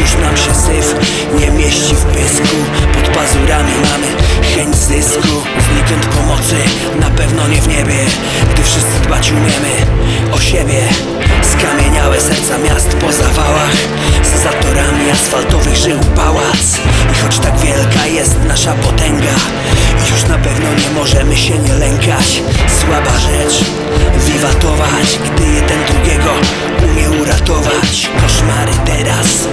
Już nam się syf nie mieści w pysku. Pod pazurami mamy chęć zysku. Znikąd pomocy, na pewno nie w niebie Gdy wszyscy dbać umiemy o siebie. Skamieniałe serca miast po zawałach z zatorami asfaltowych żył pałac. I choć tak wielka jest nasza potęga Już na pewno nie możemy się nie lękać. Słaba rzecz, wiwatować Gdy jeden drugiego umie uratować. Koszmary teraz.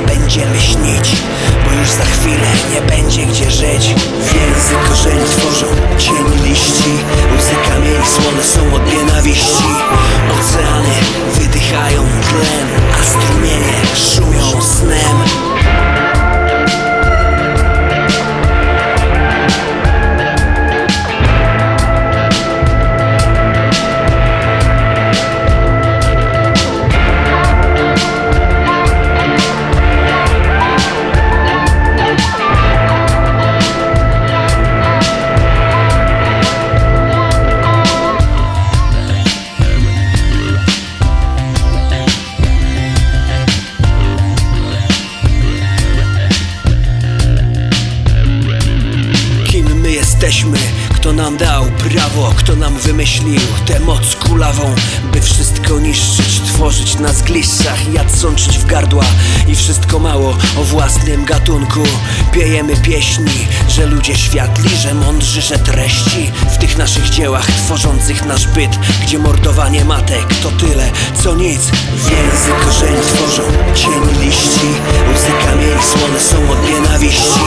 Jesteśmy? Kto nam dał prawo? Kto nam wymyślił tę moc kulawą? By wszystko niszczyć, tworzyć na zgliszczach Jad sączyć w gardła i wszystko mało o własnym gatunku Piejemy pieśni, że ludzie światli, że mądrzy, że treści W tych naszych dziełach tworzących nasz byt Gdzie mordowanie matek to tyle, co nic Więzy korzeni tworzą cień liści Łzy kamieni słone są od nienawiści